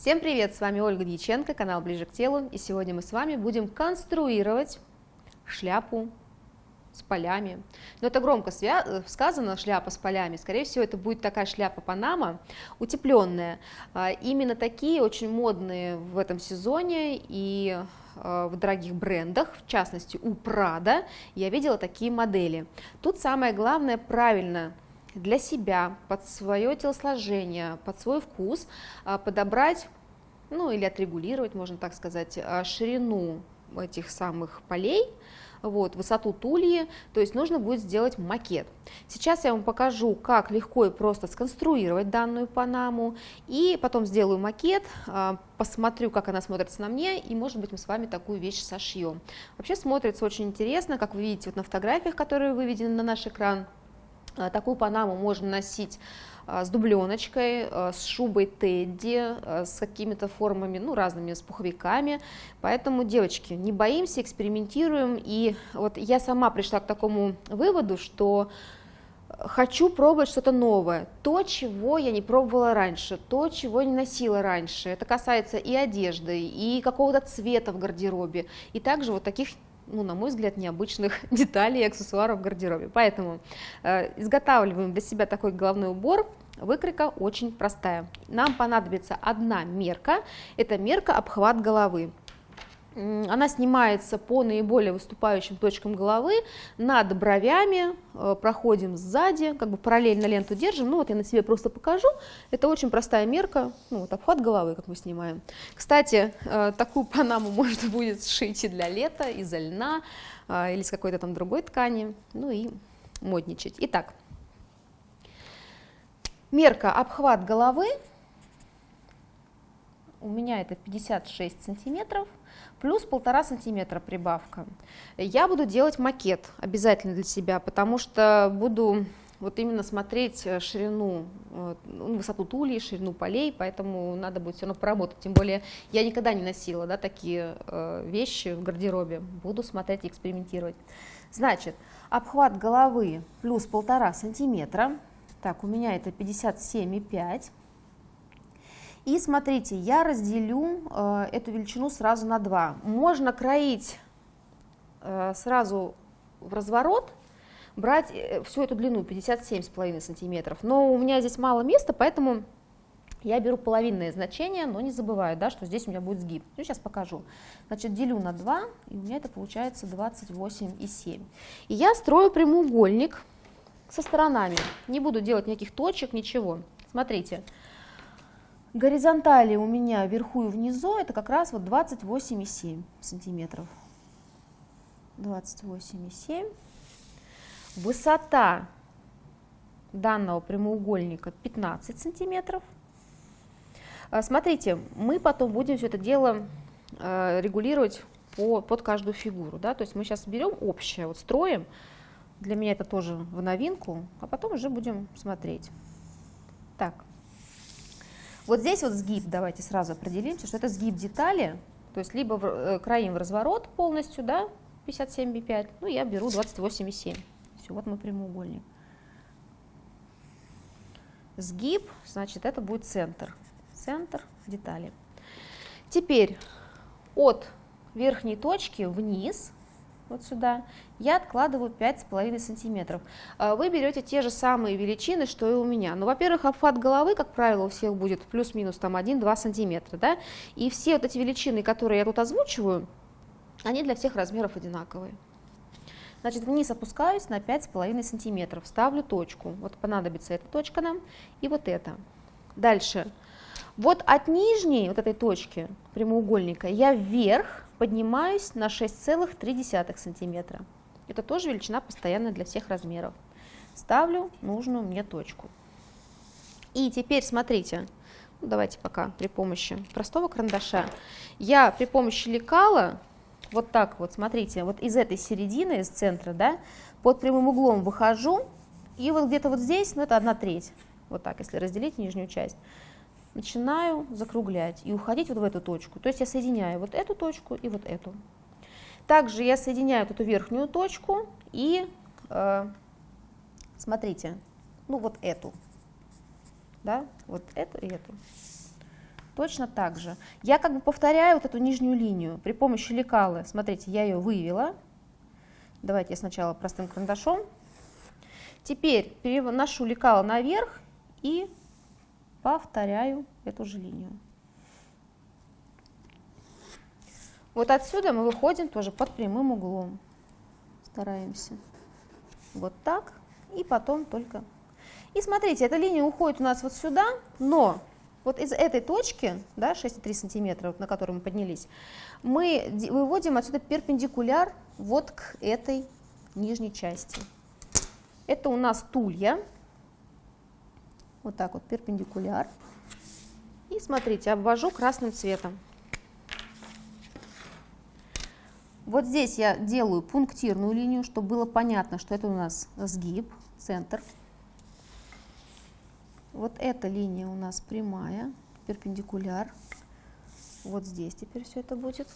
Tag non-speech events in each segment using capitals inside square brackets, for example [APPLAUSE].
Всем привет, с вами Ольга Дьяченко, канал Ближе к телу, и сегодня мы с вами будем конструировать шляпу с полями. Но это громко сказано, шляпа с полями, скорее всего это будет такая шляпа Панама, утепленная. А, именно такие очень модные в этом сезоне и а, в дорогих брендах, в частности у Prada, я видела такие модели. Тут самое главное правильно для себя, под свое телосложение, под свой вкус а, подобрать, ну или отрегулировать, можно так сказать, а, ширину этих самых полей, вот, высоту тульи, то есть нужно будет сделать макет. Сейчас я вам покажу, как легко и просто сконструировать данную панаму, и потом сделаю макет, а, посмотрю, как она смотрится на мне, и, может быть, мы с вами такую вещь сошьем. Вообще смотрится очень интересно, как вы видите вот на фотографиях, которые выведены на наш экран, такую панаму можно носить а, с дубленочкой, а, с шубой Тедди, с какими-то формами, ну, разными, с пуховиками. Поэтому, девочки, не боимся, экспериментируем. И вот я сама пришла к такому выводу, что хочу пробовать что-то новое, то, чего я не пробовала раньше, то, чего не носила раньше. Это касается и одежды, и какого-то цвета в гардеробе, и также вот таких ну, на мой взгляд, необычных [LAUGHS] деталей и аксессуаров в гардеробе. Поэтому э, изготавливаем для себя такой головной убор. Выкройка очень простая. Нам понадобится одна мерка, это мерка обхват головы. Она снимается по наиболее выступающим точкам головы, над бровями, э, проходим сзади, как бы параллельно ленту держим. Ну вот я на себе просто покажу. Это очень простая мерка, ну вот обхват головы, как мы снимаем. Кстати, э, такую панаму [LAUGHS] можно будет сшить и для лета, из льна, э, или с какой-то там другой ткани, ну и модничать. Итак, мерка обхват головы у меня это 56 сантиметров плюс полтора сантиметра прибавка. Я буду делать макет обязательно для себя, потому что буду вот именно смотреть э, ширину, ну, высоту тулей, ширину полей, поэтому надо будет все равно поработать. Тем более я никогда не носила да, такие э, вещи в гардеробе, буду смотреть и экспериментировать. Значит, обхват головы плюс полтора сантиметра, так, у меня это 57,5 и смотрите, я разделю э, эту величину сразу на 2. Можно кроить э, сразу в разворот, брать э, всю эту длину 57,5 сантиметров. Но у меня здесь мало места, поэтому я беру половинное значение, но не забываю, да, что здесь у меня будет сгиб. Ну, сейчас покажу. Значит, делю на 2, и у меня это получается 28,7. И я строю прямоугольник со сторонами. Не буду делать никаких точек, ничего. Смотрите. Горизонтали у меня вверху и внизу это как раз вот 28,7 сантиметров. 28,7. Высота данного прямоугольника 15 сантиметров. А, смотрите, мы потом будем все это дело а, регулировать по, под каждую фигуру. Да? То есть мы сейчас берем общее, вот строим. Для меня это тоже в новинку, а потом уже будем смотреть. Так, вот здесь вот сгиб, давайте сразу определимся, что это сгиб детали, то есть либо в, э, краим в разворот полностью, да, 57,5, ну я беру 28,7. Все, вот мой прямоугольник. Сгиб, значит, это будет центр. Центр детали. Теперь от верхней точки вниз вот сюда, я откладываю 5,5 сантиметров. А вы берете те же самые величины, что и у меня. Ну, во-первых, обхват головы, как правило, у всех будет плюс-минус там 1-2 сантиметра, да, и все вот эти величины, которые я тут озвучиваю, они для всех размеров одинаковые. Значит, вниз опускаюсь на 5,5 сантиметров, ставлю точку. Вот понадобится эта точка нам и вот эта. Дальше. Вот от нижней вот этой точки прямоугольника я вверх поднимаюсь на 6,3 сантиметра. Это тоже величина постоянная для всех размеров. Ставлю нужную мне точку. И теперь смотрите, ну, давайте пока при помощи простого карандаша, я при помощи лекала, вот так вот, смотрите, вот из этой середины, из центра, да, под прямым углом выхожу, и вот где-то вот здесь, ну это одна треть, вот так, если разделить нижнюю часть, начинаю закруглять и уходить вот в эту точку. То есть я соединяю вот эту точку и вот эту. Также я соединяю вот эту верхнюю точку и, э, смотрите, ну вот эту, да, вот эту и эту. точно так же. Я как бы повторяю вот эту нижнюю линию при помощи лекалы. Смотрите, я ее вывела. Давайте я сначала простым карандашом. Теперь переношу лекало наверх и повторяю эту же линию. Вот отсюда мы выходим тоже под прямым углом. Стараемся. Вот так. И потом только... И смотрите, эта линия уходит у нас вот сюда, но вот из этой точки, да, 6,3 сантиметра, на которую мы поднялись, мы выводим отсюда перпендикуляр вот к этой нижней части. Это у нас тулья. Вот так вот, перпендикуляр. И смотрите, обвожу красным цветом. Вот здесь я делаю пунктирную линию, чтобы было понятно, что это у нас сгиб, центр. Вот эта линия у нас прямая, перпендикуляр. Вот здесь теперь все это будет.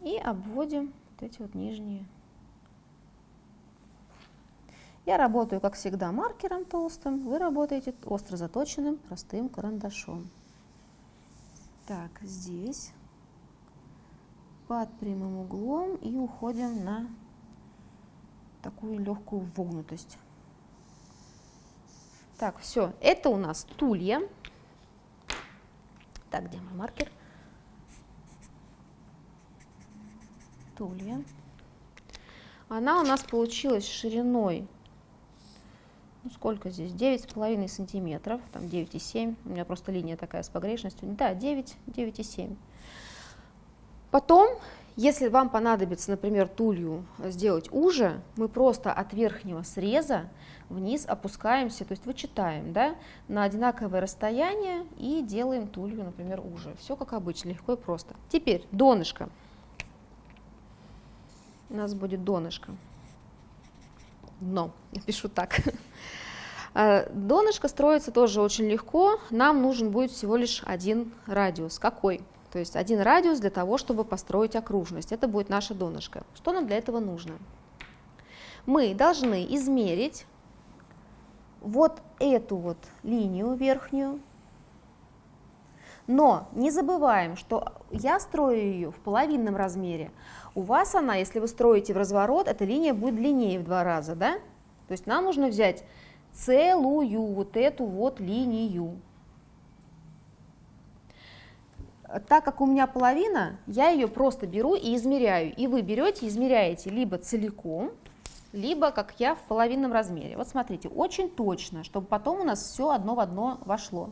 И обводим вот эти вот нижние. Я работаю, как всегда, маркером толстым, вы работаете остро заточенным простым карандашом. Так, здесь под прямым углом и уходим на такую легкую вогнутость. Так, все, это у нас тулья. Так, где мой маркер? Тулья. Она у нас получилась шириной, ну сколько здесь, 9,5 сантиметров, там 9,7, у меня просто линия такая с погрешностью, да, 9, 9,7. Потом, если вам понадобится, например, тулью сделать уже, мы просто от верхнего среза вниз опускаемся, то есть вычитаем да, на одинаковое расстояние и делаем тулью, например, уже. Все как обычно, легко и просто. Теперь донышко. У нас будет донышко. Дно, пишу так. А, донышко строится тоже очень легко. Нам нужен будет всего лишь один радиус. Какой? То есть один радиус для того, чтобы построить окружность. Это будет наше донышко. Что нам для этого нужно? Мы должны измерить вот эту вот линию верхнюю, но не забываем, что я строю ее в половинном размере. У вас она, если вы строите в разворот, эта линия будет длиннее в два раза, да? То есть нам нужно взять целую вот эту вот линию. так как у меня половина, я ее просто беру и измеряю. И вы берете, измеряете либо целиком, либо, как я, в половинном размере. Вот смотрите, очень точно, чтобы потом у нас все одно в одно вошло.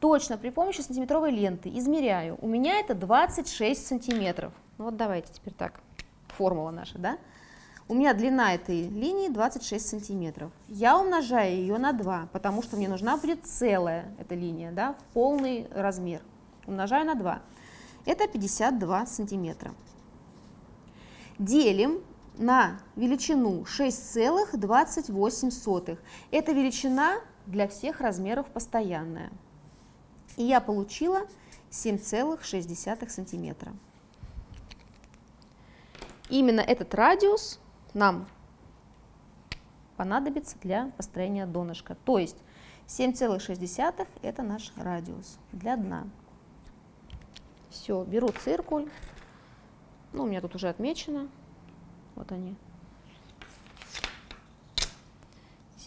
Точно, при помощи сантиметровой ленты измеряю. У меня это 26 сантиметров. Ну вот давайте теперь так, формула наша, да? У меня длина этой линии 26 сантиметров. Я умножаю ее на 2, потому что мне нужна будет целая эта линия, да, в полный размер умножаю на 2. Это 52 сантиметра. Делим на величину 6,28. Эта величина для всех размеров постоянная. И я получила 7,6 сантиметра. Именно этот радиус нам понадобится для построения донышка. То есть 7,6 это наш радиус для дна. Все, беру циркуль. Ну, у меня тут уже отмечено. Вот они.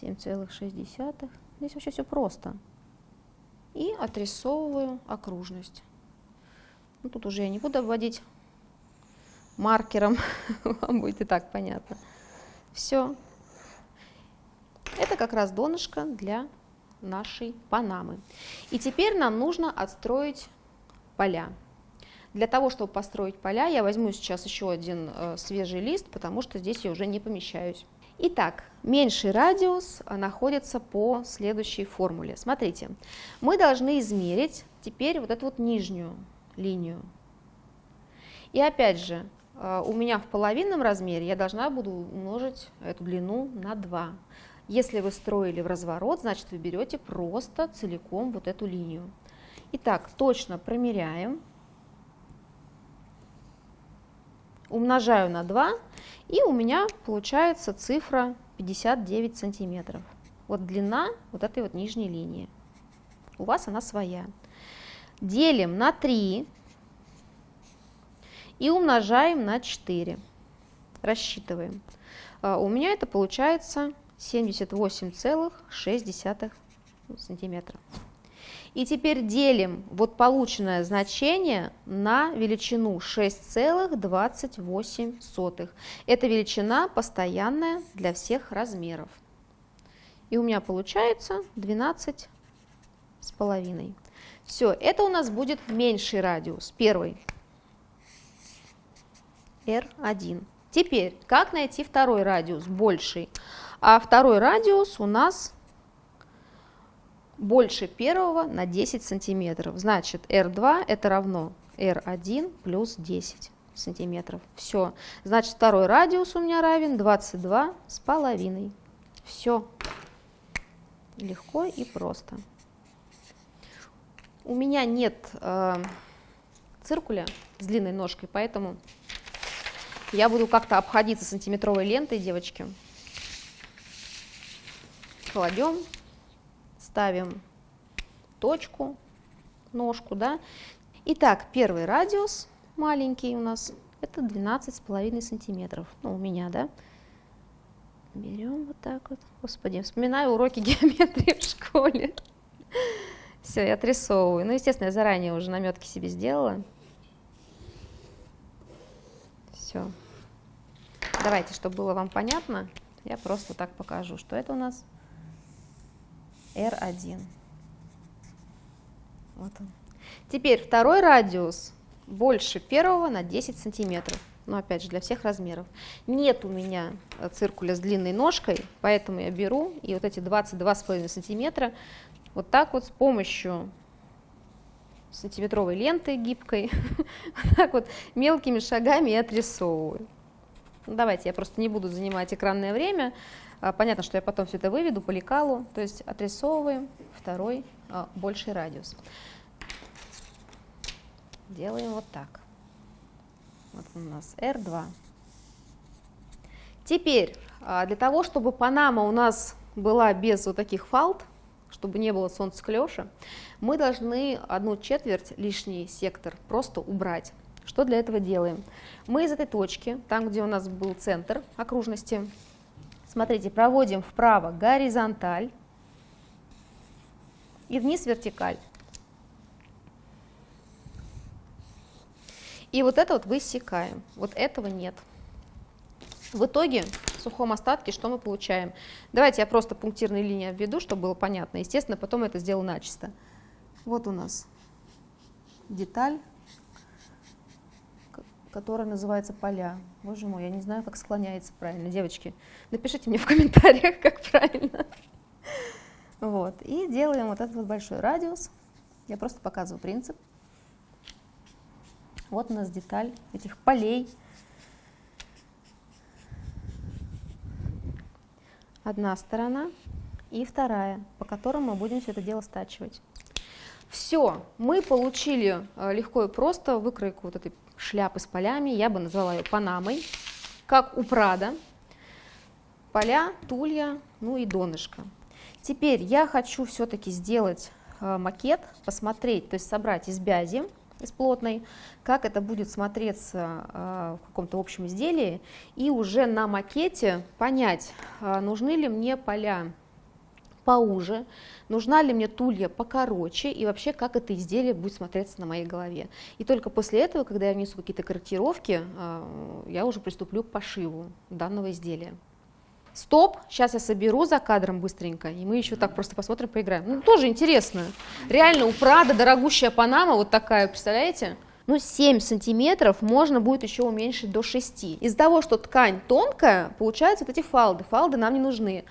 7,6. Здесь вообще все просто. И отрисовываю окружность. Ну, тут уже я не буду обводить маркером, [LAUGHS] вам будет и так понятно. Все. Это как раз донышко для нашей панамы. И теперь нам нужно отстроить поля. Для того, чтобы построить поля, я возьму сейчас еще один э, свежий лист, потому что здесь я уже не помещаюсь. Итак, меньший радиус э, находится по следующей формуле. Смотрите, мы должны измерить теперь вот эту вот нижнюю линию. И опять же, э, у меня в половинном размере я должна буду умножить эту длину на 2. Если вы строили в разворот, значит вы берете просто целиком вот эту линию. Итак, точно промеряем. Умножаю на 2, и у меня получается цифра 59 сантиметров. Вот длина вот этой вот нижней линии. у вас она своя. Делим на 3 и умножаем на 4. Рассчитываем. А, у меня это получается 78,6 сантиметра. И теперь делим вот полученное значение на величину 6,28. Эта величина постоянная для всех размеров. И у меня получается 12 с половиной. Все, это у нас будет меньший радиус, первый. R1. Теперь, как найти второй радиус, больший? А второй радиус у нас больше первого на 10 сантиметров. Значит, R2 это равно R1 плюс 10 сантиметров. Все. Значит, второй радиус у меня равен 22 с половиной. Все. Легко и просто. У меня нет э, циркуля с длинной ножкой, поэтому я буду как-то обходиться сантиметровой лентой, девочки. Кладем, ставим точку, ножку, да. Итак, первый радиус маленький у нас, это 12,5 сантиметров, ну, у меня, да. Берем вот так вот. Господи, вспоминаю уроки [LAUGHS] геометрии в школе. Все, я отрисовываю. Ну, естественно, я заранее уже наметки себе сделала. Все. Давайте, чтобы было вам понятно, я просто так покажу, что это у нас R1. Вот он. Теперь второй радиус больше первого на 10 сантиметров. Но опять же, для всех размеров. Нет у меня циркуля с длинной ножкой, поэтому я беру и вот эти 22,5 сантиметра вот так вот с помощью сантиметровой ленты гибкой, [LAUGHS] так вот мелкими шагами и отрисовываю. Ну, давайте, я просто не буду занимать экранное время. А, понятно, что я потом все это выведу по лекалу, то есть отрисовываем второй а, больший радиус. Делаем вот так. Вот у нас R2. Теперь, а, для того, чтобы Панама у нас была без вот таких фалд, чтобы не было солнцеклеша, мы должны одну четверть лишний сектор просто убрать. Что для этого делаем? Мы из этой точки, там, где у нас был центр окружности, смотрите, проводим вправо горизонталь и вниз вертикаль. И вот это вот высекаем. Вот этого нет. В итоге в сухом остатке что мы получаем? Давайте я просто пунктирные линии обведу, чтобы было понятно. Естественно, потом это сделаю начисто. Вот у нас деталь, которая называется поля. Боже мой, я не знаю, как склоняется правильно. Девочки, напишите мне в комментариях, как правильно. Вот. И делаем вот этот вот большой радиус. Я просто показываю принцип. Вот у нас деталь этих полей. Одна сторона и вторая, по которым мы будем все это дело стачивать. Все, мы получили э, легко и просто выкройку вот этой шляпы с полями, я бы назвала ее панамой, как у Прада. Поля, тулья, ну и донышко. Теперь я хочу все-таки сделать э, макет, посмотреть, то есть собрать из бязи, из плотной, как это будет смотреться э, в каком-то общем изделии, и уже на макете понять, э, нужны ли мне поля поуже, нужна ли мне тулья покороче и вообще как это изделие будет смотреться на моей голове. И только после этого, когда я внесу какие-то корректировки, э, я уже приступлю к пошиву данного изделия. Стоп, сейчас я соберу за кадром быстренько, и мы еще так просто посмотрим, поиграем. Ну, тоже интересно. Реально, у Прада дорогущая панама вот такая, представляете? Ну, 7 сантиметров можно будет еще уменьшить до 6. Из-за того, что ткань тонкая, получаются вот эти фалды. Фалды нам не нужны.